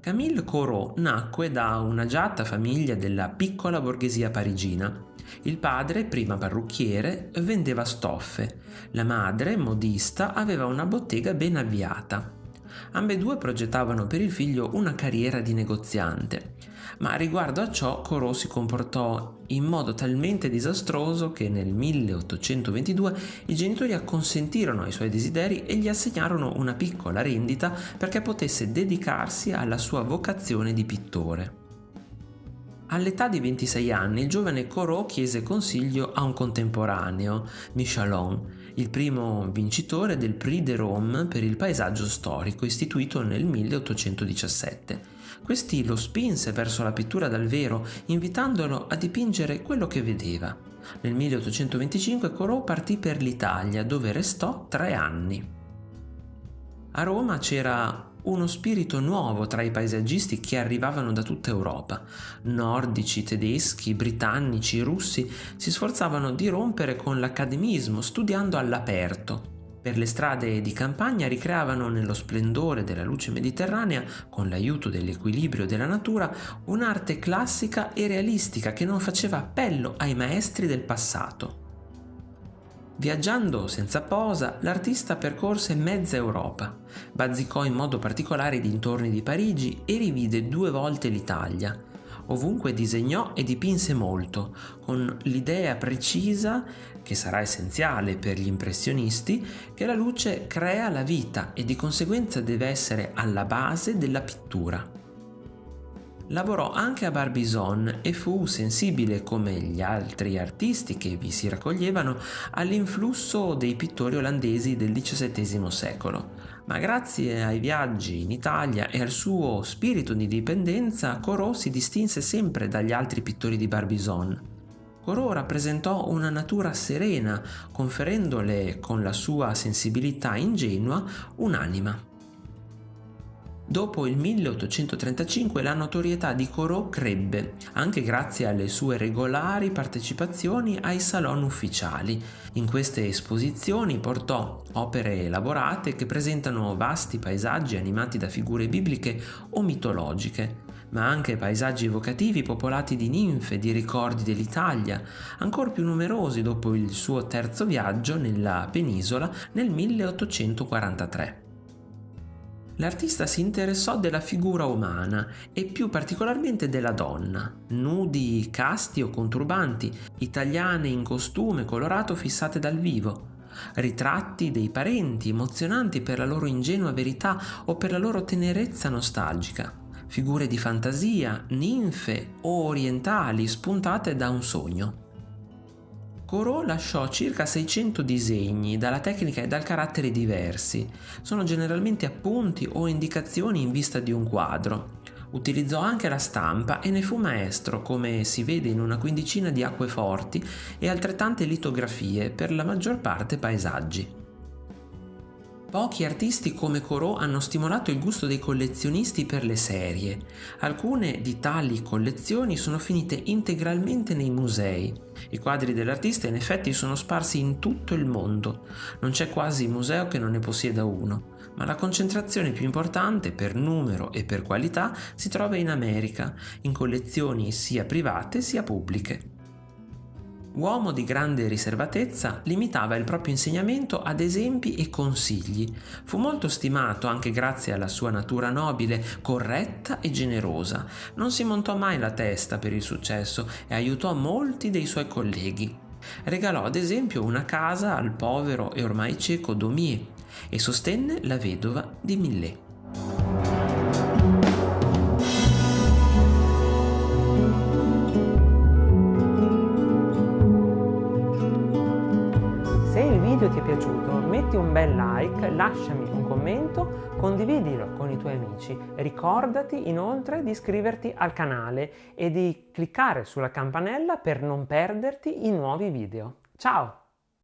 Camille Corot nacque da un'agiata famiglia della piccola borghesia parigina. Il padre, prima parrucchiere, vendeva stoffe. La madre, modista, aveva una bottega ben avviata. Ambedue progettavano per il figlio una carriera di negoziante, ma riguardo a ciò Corot si comportò in modo talmente disastroso che nel 1822 i genitori acconsentirono ai suoi desideri e gli assegnarono una piccola rendita perché potesse dedicarsi alla sua vocazione di pittore. All'età di 26 anni il giovane Corot chiese consiglio a un contemporaneo, Michelon, il primo vincitore del Prix de Rome per il paesaggio storico istituito nel 1817. Questi lo spinse verso la pittura dal vero, invitandolo a dipingere quello che vedeva. Nel 1825 Corot partì per l'Italia, dove restò tre anni. A Roma c'era uno spirito nuovo tra i paesaggisti che arrivavano da tutta Europa. Nordici, tedeschi, britannici, russi si sforzavano di rompere con l'accademismo studiando all'aperto. Per le strade di campagna ricreavano nello splendore della luce mediterranea, con l'aiuto dell'equilibrio della natura, un'arte classica e realistica che non faceva appello ai maestri del passato. Viaggiando senza posa, l'artista percorse mezza Europa, bazzicò in modo particolare i dintorni di Parigi e rivide due volte l'Italia. Ovunque disegnò e dipinse molto, con l'idea precisa, che sarà essenziale per gli impressionisti, che la luce crea la vita e di conseguenza deve essere alla base della pittura. Lavorò anche a Barbizon e fu sensibile come gli altri artisti che vi si raccoglievano all'influsso dei pittori olandesi del XVII secolo. Ma grazie ai viaggi in Italia e al suo spirito di dipendenza, Corot si distinse sempre dagli altri pittori di Barbizon. Corot rappresentò una natura serena, conferendole con la sua sensibilità ingenua un'anima. Dopo il 1835 la notorietà di Corot crebbe, anche grazie alle sue regolari partecipazioni ai salon ufficiali. In queste esposizioni portò opere elaborate che presentano vasti paesaggi animati da figure bibliche o mitologiche, ma anche paesaggi evocativi popolati di ninfe, di ricordi dell'Italia, ancora più numerosi dopo il suo terzo viaggio nella penisola nel 1843 l'artista si interessò della figura umana e più particolarmente della donna, nudi, casti o conturbanti, italiane in costume colorato fissate dal vivo, ritratti dei parenti emozionanti per la loro ingenua verità o per la loro tenerezza nostalgica, figure di fantasia, ninfe o orientali spuntate da un sogno. Corot lasciò circa 600 disegni dalla tecnica e dal carattere diversi. Sono generalmente appunti o indicazioni in vista di un quadro. Utilizzò anche la stampa e ne fu maestro, come si vede in una quindicina di acqueforti e altrettante litografie, per la maggior parte paesaggi. Pochi artisti come Corot hanno stimolato il gusto dei collezionisti per le serie. Alcune di tali collezioni sono finite integralmente nei musei. I quadri dell'artista in effetti sono sparsi in tutto il mondo. Non c'è quasi museo che non ne possieda uno, ma la concentrazione più importante per numero e per qualità si trova in America, in collezioni sia private sia pubbliche. Uomo di grande riservatezza, limitava il proprio insegnamento ad esempi e consigli. Fu molto stimato anche grazie alla sua natura nobile, corretta e generosa. Non si montò mai la testa per il successo e aiutò molti dei suoi colleghi. Regalò ad esempio una casa al povero e ormai cieco Daumier e sostenne la vedova di Millet. Video ti è piaciuto metti un bel like, lasciami un commento, condividilo con i tuoi amici. Ricordati inoltre di iscriverti al canale e di cliccare sulla campanella per non perderti i nuovi video. Ciao!